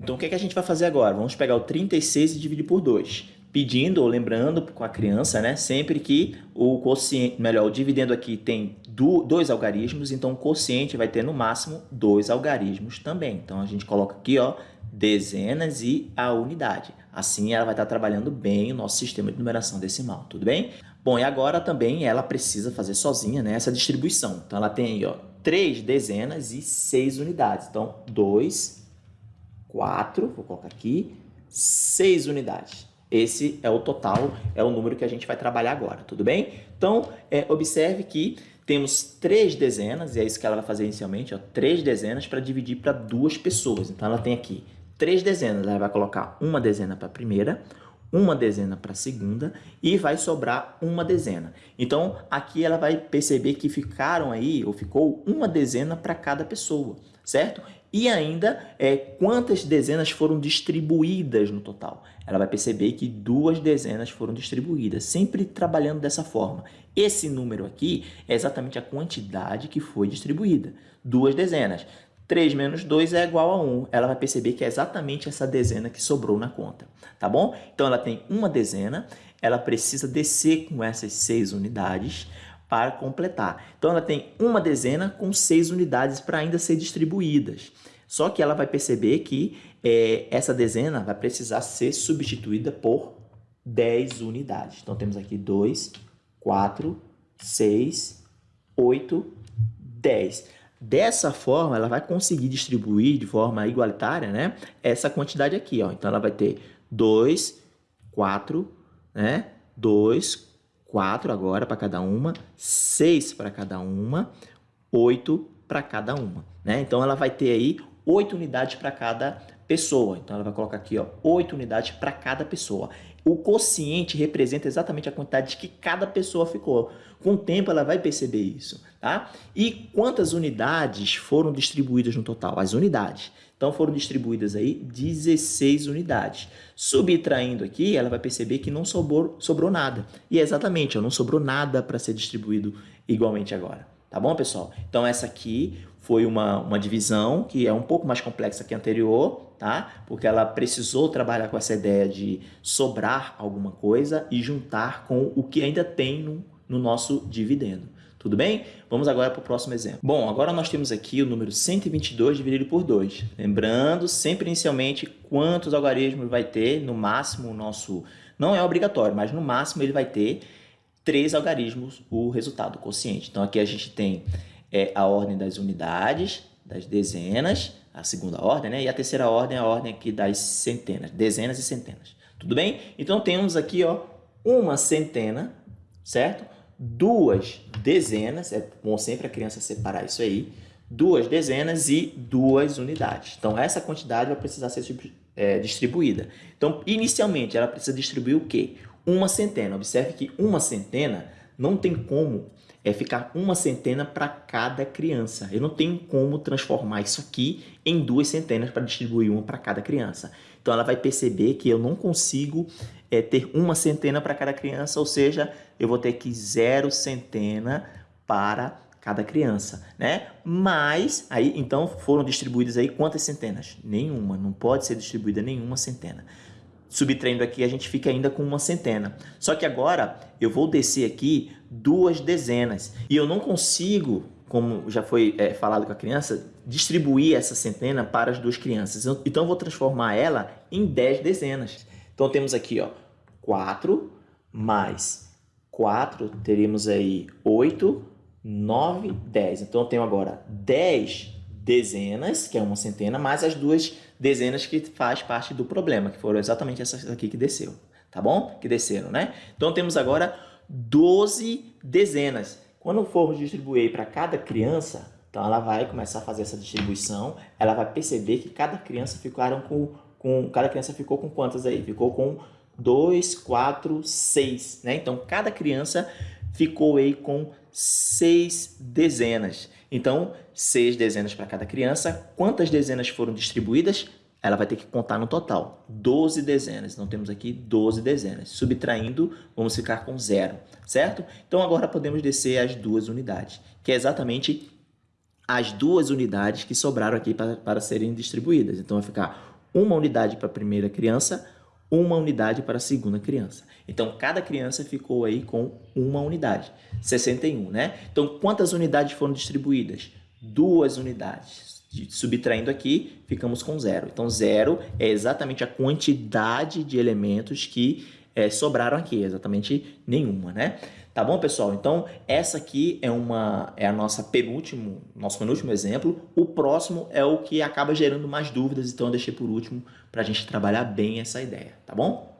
Então, o que, é que a gente vai fazer agora? Vamos pegar o 36 e dividir por 2. Pedindo ou lembrando com a criança, né? Sempre que o quociente, melhor, o dividendo aqui tem do, dois algarismos, então o quociente vai ter no máximo dois algarismos também. Então, a gente coloca aqui, ó, dezenas e a unidade. Assim, ela vai estar trabalhando bem o nosso sistema de numeração decimal, tudo bem? Bom, e agora também ela precisa fazer sozinha né, essa distribuição. Então, ela tem aí, ó, três dezenas e seis unidades. Então, 2, 4, vou colocar aqui, 6 unidades. Esse é o total, é o número que a gente vai trabalhar agora, tudo bem? Então, é, observe que temos três dezenas, e é isso que ela vai fazer inicialmente, ó, três dezenas para dividir para duas pessoas. Então, ela tem aqui três dezenas, ela vai colocar uma dezena para a primeira, uma dezena para a segunda e vai sobrar uma dezena. Então, aqui ela vai perceber que ficaram aí, ou ficou uma dezena para cada pessoa, certo? E ainda, é, quantas dezenas foram distribuídas no total? Ela vai perceber que duas dezenas foram distribuídas, sempre trabalhando dessa forma. Esse número aqui é exatamente a quantidade que foi distribuída, duas dezenas. 3 menos 2 é igual a 1. Ela vai perceber que é exatamente essa dezena que sobrou na conta, tá bom? Então, ela tem uma dezena, ela precisa descer com essas 6 unidades para completar. Então, ela tem uma dezena com 6 unidades para ainda ser distribuídas. Só que ela vai perceber que é, essa dezena vai precisar ser substituída por 10 unidades. Então, temos aqui 2, 4, 6, 8, 10. Dessa forma, ela vai conseguir distribuir de forma igualitária né, essa quantidade aqui. Ó. Então, ela vai ter 2, 4, né? 2, 4 agora para cada uma, 6 para cada uma, 8 para cada uma. Né? Então, ela vai ter aí 8 unidades para cada pessoa. Então, ela vai colocar aqui ó, 8 unidades para cada pessoa. O quociente representa exatamente a quantidade que cada pessoa ficou. Com o tempo, ela vai perceber isso. Tá? E quantas unidades foram distribuídas no total? As unidades. Então, foram distribuídas aí 16 unidades. Subtraindo aqui, ela vai perceber que não sobrou, sobrou nada. E é exatamente, ó, não sobrou nada para ser distribuído igualmente agora. Tá bom, pessoal? Então, essa aqui foi uma, uma divisão que é um pouco mais complexa que a anterior, tá? Porque ela precisou trabalhar com essa ideia de sobrar alguma coisa e juntar com o que ainda tem no, no nosso dividendo. Tudo bem? Vamos agora para o próximo exemplo. Bom, agora nós temos aqui o número 122 dividido por 2. Lembrando sempre inicialmente quantos algarismos vai ter, no máximo o nosso... Não é obrigatório, mas no máximo ele vai ter três algarismos o resultado, quociente. Então aqui a gente tem é, a ordem das unidades, das dezenas, a segunda ordem, né? E a terceira ordem é a ordem aqui das centenas, dezenas e centenas. Tudo bem? Então temos aqui, ó, uma centena, certo? duas dezenas, é bom sempre a criança separar isso aí, duas dezenas e duas unidades. Então, essa quantidade vai precisar ser é, distribuída. Então, inicialmente, ela precisa distribuir o quê? Uma centena. Observe que uma centena não tem como é ficar uma centena para cada criança. Eu não tenho como transformar isso aqui em duas centenas para distribuir uma para cada criança. Então, ela vai perceber que eu não consigo é, ter uma centena para cada criança, ou seja, eu vou ter que zero centena para cada criança, né? Mas, aí, então, foram distribuídas aí quantas centenas? Nenhuma, não pode ser distribuída nenhuma centena. Subtraindo aqui, a gente fica ainda com uma centena. Só que agora, eu vou descer aqui duas dezenas. E eu não consigo, como já foi é, falado com a criança, distribuir essa centena para as duas crianças. Então, eu vou transformar ela em 10 dezenas. Então, temos aqui ó, 4 mais 4, teríamos aí 8, 9, 10. Então, eu tenho agora 10 dezenas, que é uma centena, mais as duas dezenas que faz parte do problema, que foram exatamente essas aqui que desceu, tá bom? Que desceram, né? Então, temos agora 12 dezenas. Quando formos distribuir para cada criança, então ela vai começar a fazer essa distribuição, ela vai perceber que cada criança ficaram com com cada criança ficou com quantas aí? Ficou com 2, 4, 6, né? Então, cada criança ficou aí com seis dezenas. Então, seis dezenas para cada criança. Quantas dezenas foram distribuídas? Ela vai ter que contar no total. 12 dezenas. Então, temos aqui 12 dezenas. Subtraindo, vamos ficar com zero, certo? Então, agora podemos descer as duas unidades, que é exatamente as duas unidades que sobraram aqui para, para serem distribuídas. Então, vai ficar uma unidade para a primeira criança, uma unidade para a segunda criança. Então, cada criança ficou aí com uma unidade, 61, né? Então, quantas unidades foram distribuídas? Duas unidades. Subtraindo aqui, ficamos com zero. Então, zero é exatamente a quantidade de elementos que é, sobraram aqui, exatamente nenhuma, né? Tá bom, pessoal? Então, essa aqui é, uma, é a nossa penúltimo, nosso penúltimo exemplo. O próximo é o que acaba gerando mais dúvidas, então eu deixei por último para a gente trabalhar bem essa ideia, tá bom?